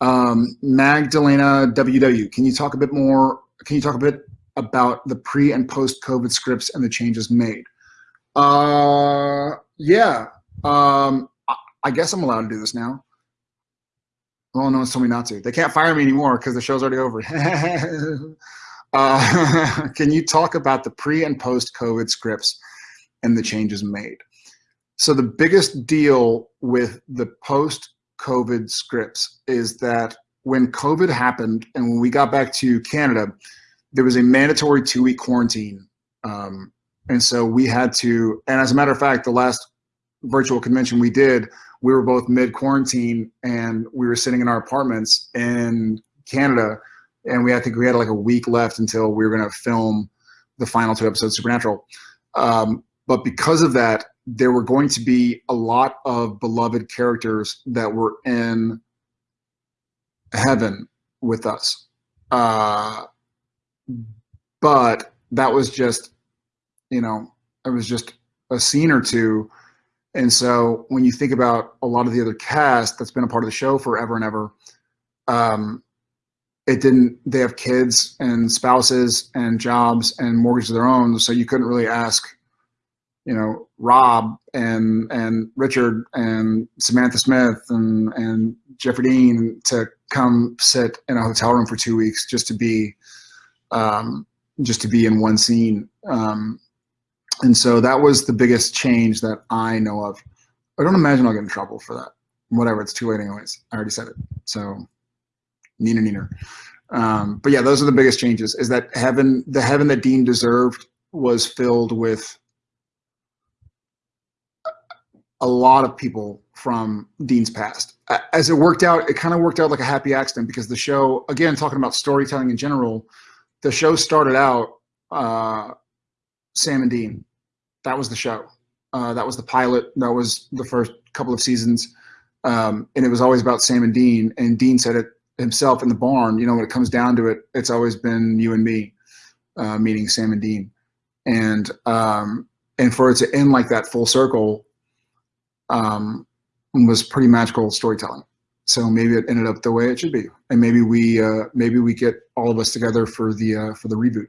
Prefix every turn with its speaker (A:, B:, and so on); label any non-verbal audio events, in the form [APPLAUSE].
A: Um, Magdalena WW, can you talk a bit more? Can you talk a bit about the pre and post COVID scripts and the changes made? Uh, yeah. Um, I guess I'm allowed to do this now. Well, no one's told me not to. They can't fire me anymore because the show's already over. [LAUGHS] uh, [LAUGHS] can you talk about the pre and post COVID scripts and the changes made? So the biggest deal with the post COVID scripts is that when COVID happened and when we got back to Canada, there was a mandatory two week quarantine. Um, and so we had to, and as a matter of fact, the last virtual convention we did, we were both mid quarantine and we were sitting in our apartments in Canada. And we, I think we had like a week left until we were going to film the final two episodes of Supernatural. Um, but because of that, there were going to be a lot of beloved characters that were in heaven with us. Uh, but that was just, you know, it was just a scene or two. And so when you think about a lot of the other cast that's been a part of the show forever and ever, um, it didn't, they have kids and spouses and jobs and mortgages of their own. So you couldn't really ask, you know, Rob and, and Richard and Samantha Smith and, and Jeffrey Dean to come sit in a hotel room for two weeks just to be, um, just to be in one scene. Um, and so that was the biggest change that I know of. I don't imagine I'll get in trouble for that. Whatever, it's too late anyways. I already said it. So, neener, neener. Um, but yeah, those are the biggest changes. Is that heaven, the heaven that Dean deserved, was filled with a lot of people from Dean's past. As it worked out, it kind of worked out like a happy accident because the show, again, talking about storytelling in general, the show started out uh, Sam and Dean. That was the show. Uh, that was the pilot. That was the first couple of seasons. Um, and it was always about Sam and Dean. And Dean said it himself in the barn, you know, when it comes down to it, it's always been you and me, uh, meaning Sam and Dean. And, um, and for it to end like that full circle um, was pretty magical storytelling. So maybe it ended up the way it should be. And maybe we, uh, maybe we get all of us together for the, uh, for the reboot.